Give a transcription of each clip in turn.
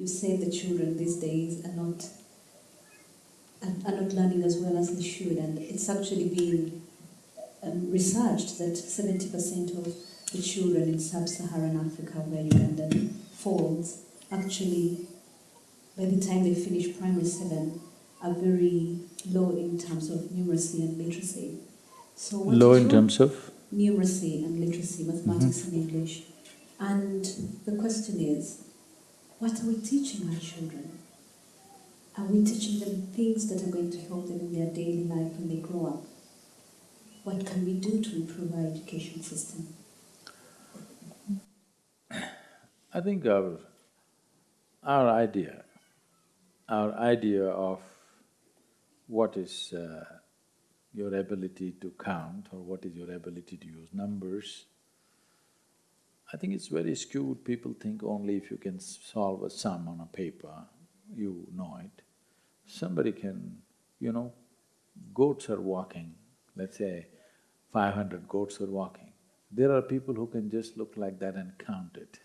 you say the children these days are not are, are not learning as well as they should, and it's actually been um, researched that 70% of the children in sub-Saharan Africa, where Uganda falls, actually, by the time they finish primary seven, are very low in terms of numeracy and literacy. So Low in terms of? numeracy and literacy, mathematics and English. And the question is, what are we teaching our children? Are we teaching them things that are going to help them in their daily life when they grow up? What can we do to improve our education system? I think our, our idea, our idea of what is uh, your ability to count or what is your ability to use numbers, I think it's very skewed. People think only if you can solve a sum on a paper, you know it. Somebody can, you know, goats are walking, let's say five hundred goats are walking. There are people who can just look like that and count it.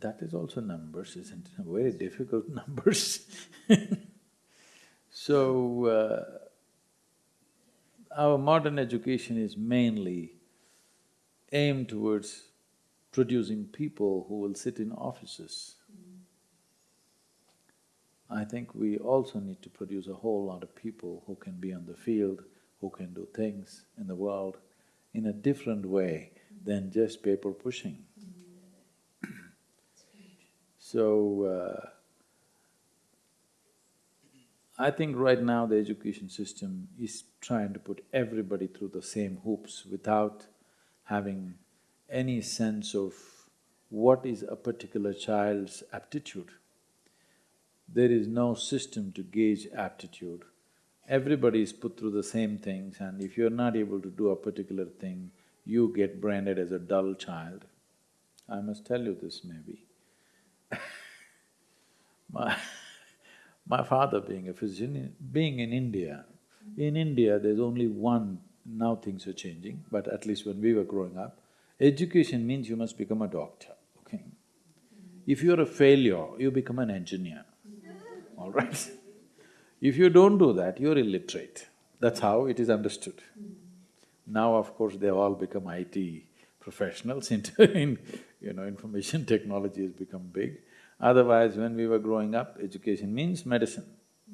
That is also numbers, isn't it? Very difficult numbers So, uh, our modern education is mainly aimed towards producing people who will sit in offices. I think we also need to produce a whole lot of people who can be on the field, who can do things in the world in a different way than just paper pushing. So, uh, I think right now the education system is trying to put everybody through the same hoops without having any sense of what is a particular child's aptitude. There is no system to gauge aptitude. Everybody is put through the same things and if you're not able to do a particular thing, you get branded as a dull child. I must tell you this maybe. My my father being a physician, being in India, in India there's only one, now things are changing, but at least when we were growing up, education means you must become a doctor, okay? Mm-hmm. If you're a failure, you become an engineer, all right? If you don't do that, you're illiterate. That's how it is understood. Mm-hmm. Now, of course, they've all become IT professionals in, you know, information technology has become big. Otherwise, when we were growing up, education means medicine.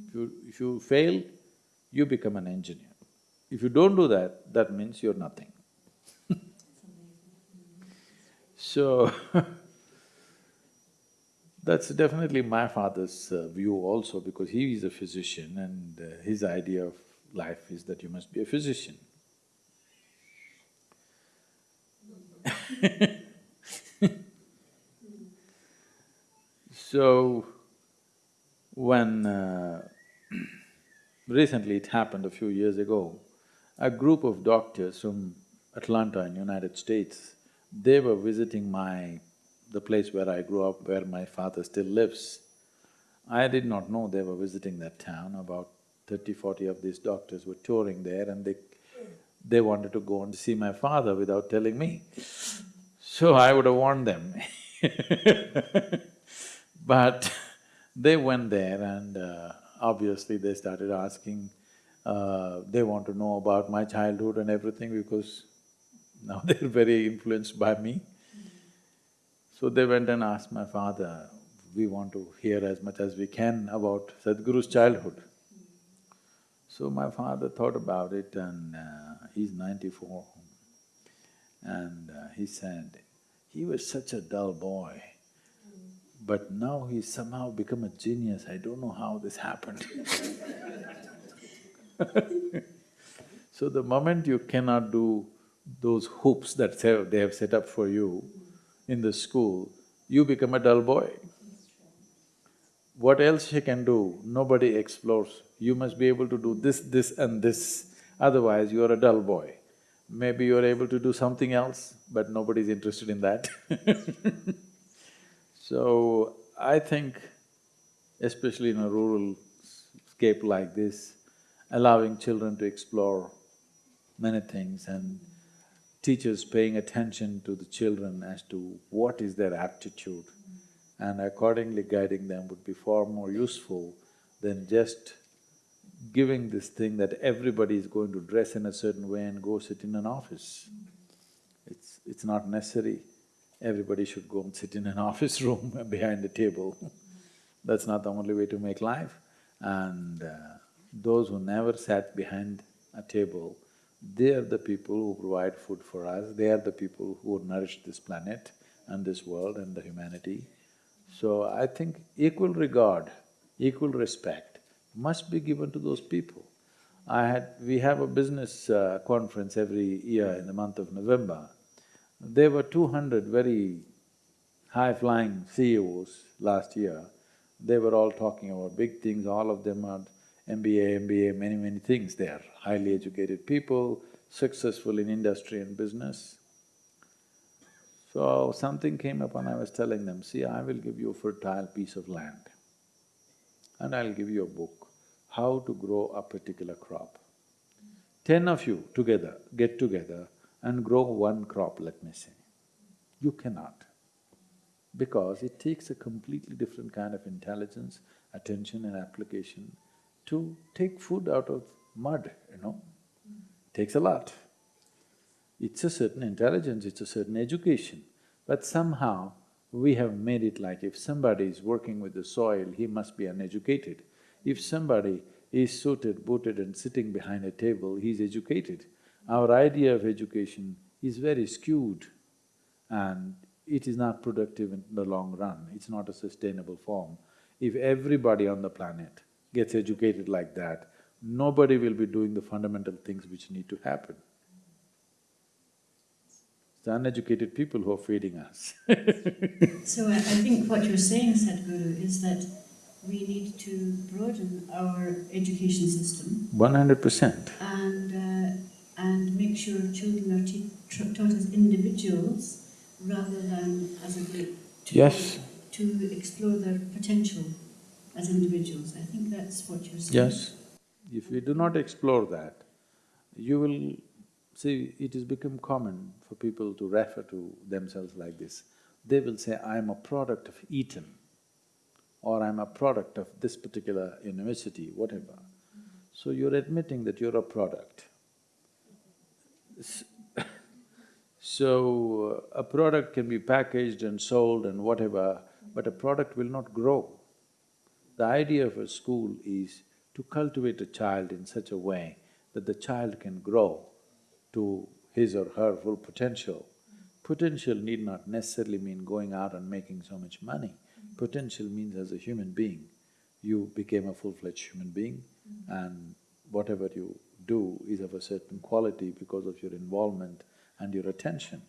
If you… if you fail, you become an engineer. If you don't do that, that means you're nothing. So, that's definitely my father's uh, view also because he is a physician and uh, his idea of life is that you must be a physician. So, when uh, recently it happened a few years ago, a group of doctors from Atlanta in United States, they were visiting my… the place where I grew up, where my father still lives. I did not know they were visiting that town, about thirty, forty of these doctors were touring there and they… they wanted to go and see my father without telling me. So I would have warned them But they went there and uh, obviously they started asking, uh, they want to know about my childhood and everything because now they're very influenced by me. So they went and asked my father, we want to hear as much as we can about Sadhguru's childhood. So my father thought about it and uh, he's ninety-four. And uh, he said, he was such a dull boy, but now he's somehow become a genius, I don't know how this happened So the moment you cannot do those hoops that they have set up for you in the school, you become a dull boy. What else you can do? Nobody explores. You must be able to do this, this and this, otherwise you are a dull boy. Maybe you're able to do something else, but nobody's interested in that So, I think especially in a rural scape like this, allowing children to explore many things and teachers paying attention to the children as to what is their aptitude and accordingly guiding them would be far more useful than just giving this thing that everybody is going to dress in a certain way and go sit in an office. It's… it's not necessary. Everybody should go and sit in an office room behind a table. That's not the only way to make life. And uh, those who never sat behind a table, they are the people who provide food for us, they are the people who nourish this planet and this world and the humanity. So I think equal regard, equal respect must be given to those people. I had… we have a business uh, conference every year in the month of November. There were two hundred very high-flying CEOs last year. They were all talking about big things, all of them are MBA, MBA, many, many things. They are highly educated people, successful in industry and business. So something came up and I was telling them, see, I will give you a fertile piece of land and I'll give you a book, how to grow a particular crop. Ten of you together, get together and grow one crop, let me say. You cannot, because it takes a completely different kind of intelligence, attention and application to take food out of mud, you know. Takes a lot. It's a certain intelligence, it's a certain education, but somehow we have made it like if somebody is working with the soil, he must be uneducated. If somebody is suited, booted and sitting behind a table, he's educated. Our idea of education is very skewed and it is not productive in the long run, it's not a sustainable form. If everybody on the planet gets educated like that, nobody will be doing the fundamental things which need to happen. It's the uneducated people who are feeding us So I, think what you're saying, Sadhguru, is that we need to broaden our education system One hundred percent. and, uh, and make sure children are taught as individuals rather than as a group. To, Yes. To explore their potential as individuals. I think that's what you're saying. Yes. If we do not explore that, you will… See, it has become common for people to refer to themselves like this. They will say, I am a product of Eton or I'm a product of this particular university, whatever. So you're admitting that you're a product. So, a product can be packaged and sold and whatever, but a product will not grow. The idea of a school is to cultivate a child in such a way that the child can grow to his or her full potential. Potential need not necessarily mean going out and making so much money. Potential means as a human being, you became a full-fledged human being and whatever you do is of a certain quality because of your involvement and your attention.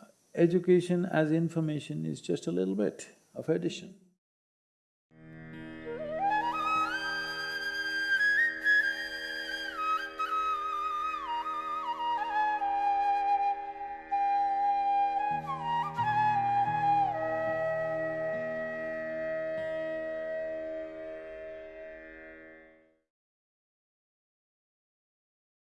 Uh, Education as information is just a little bit of addition.